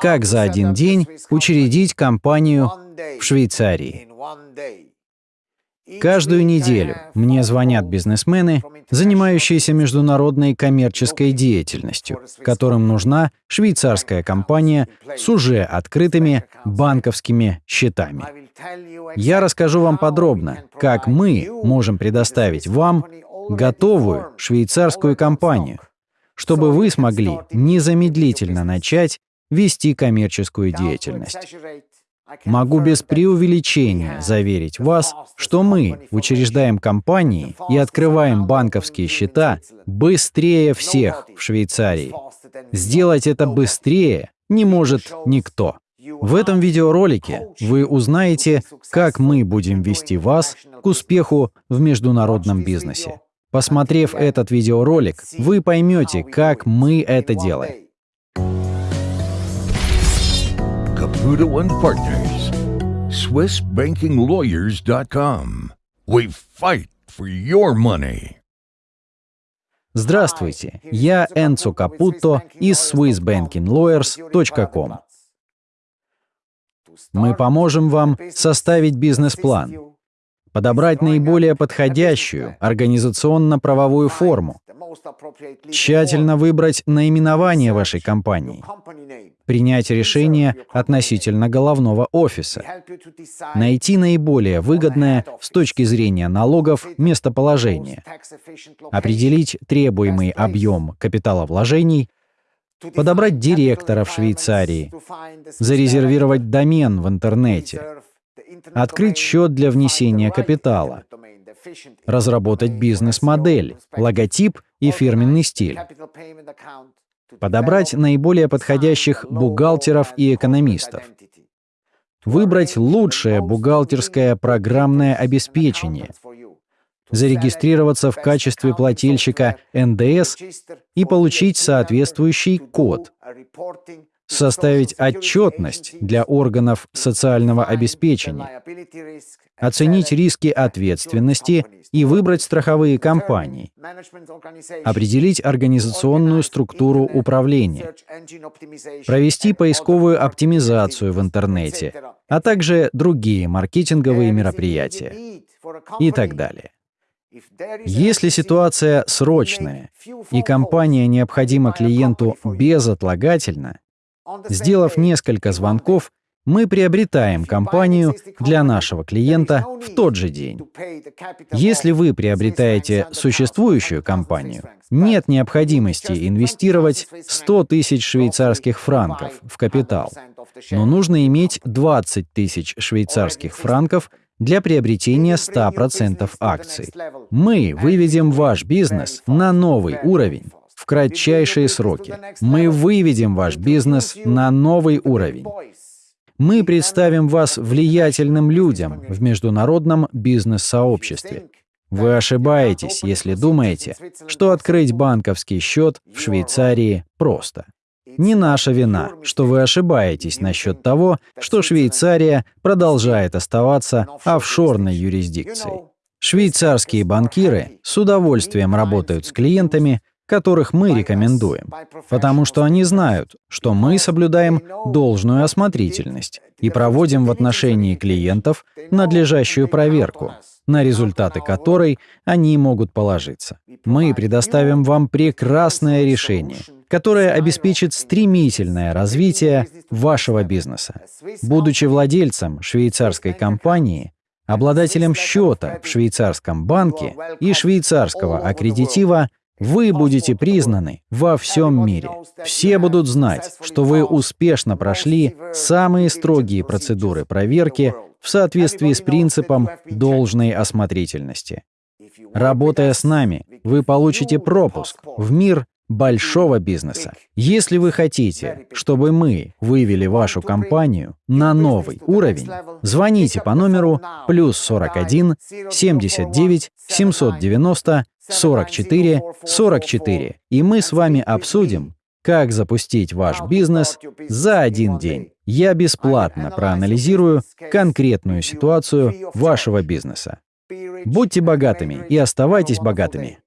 как за один день учредить компанию в Швейцарии. Каждую неделю мне звонят бизнесмены, занимающиеся международной коммерческой деятельностью, которым нужна швейцарская компания с уже открытыми банковскими счетами. Я расскажу вам подробно, как мы можем предоставить вам готовую швейцарскую компанию, чтобы вы смогли незамедлительно начать вести коммерческую деятельность. Могу без преувеличения заверить вас, что мы учреждаем компании и открываем банковские счета быстрее всех в Швейцарии. Сделать это быстрее не может никто. В этом видеоролике вы узнаете, как мы будем вести вас к успеху в международном бизнесе. Посмотрев этот видеоролик, вы поймете, как мы это делаем. Caputo and Partners, SwissBankingLawyers.com. We fight for your money. Здравствуйте, я Энцо Капуто из SwissBankingLawyers.com. Мы поможем вам составить бизнес-план, подобрать наиболее подходящую организационно-правовую форму, тщательно выбрать наименование вашей компании, принять решение относительно головного офиса, найти наиболее выгодное с точки зрения налогов местоположение, определить требуемый объем капиталовложений, подобрать директора в Швейцарии, зарезервировать домен в интернете, открыть счет для внесения капитала, разработать бизнес-модель, логотип и фирменный стиль, подобрать наиболее подходящих бухгалтеров и экономистов, выбрать лучшее бухгалтерское программное обеспечение, зарегистрироваться в качестве плательщика НДС и получить соответствующий код, составить отчетность для органов социального обеспечения, оценить риски ответственности и выбрать страховые компании, определить организационную структуру управления, провести поисковую оптимизацию в интернете, а также другие маркетинговые мероприятия и так далее. Если ситуация срочная и компания необходима клиенту безотлагательно, Сделав несколько звонков, мы приобретаем компанию для нашего клиента в тот же день. Если вы приобретаете существующую компанию, нет необходимости инвестировать 100 тысяч швейцарских франков в капитал, но нужно иметь 20 тысяч швейцарских франков для приобретения 100% акций. Мы выведем ваш бизнес на новый уровень в кратчайшие сроки. Мы выведем ваш бизнес на новый уровень. Мы представим вас влиятельным людям в международном бизнес-сообществе. Вы ошибаетесь, если думаете, что открыть банковский счет в Швейцарии просто. Не наша вина, что вы ошибаетесь насчет того, что Швейцария продолжает оставаться офшорной юрисдикцией. Швейцарские банкиры с удовольствием работают с клиентами, которых мы рекомендуем, потому что они знают, что мы соблюдаем должную осмотрительность и проводим в отношении клиентов надлежащую проверку, на результаты которой они могут положиться. Мы предоставим вам прекрасное решение, которое обеспечит стремительное развитие вашего бизнеса. Будучи владельцем швейцарской компании, обладателем счета в швейцарском банке и швейцарского аккредитива, вы будете признаны во всем мире. Все будут знать, что вы успешно прошли самые строгие процедуры проверки в соответствии с принципом должной осмотрительности. Работая с нами, вы получите пропуск в мир большого бизнеса. Если вы хотите, чтобы мы вывели вашу компанию на новый уровень, звоните по номеру плюс 41 79 790 44 44, и мы с вами обсудим, как запустить ваш бизнес за один день. Я бесплатно проанализирую конкретную ситуацию вашего бизнеса. Будьте богатыми и оставайтесь богатыми.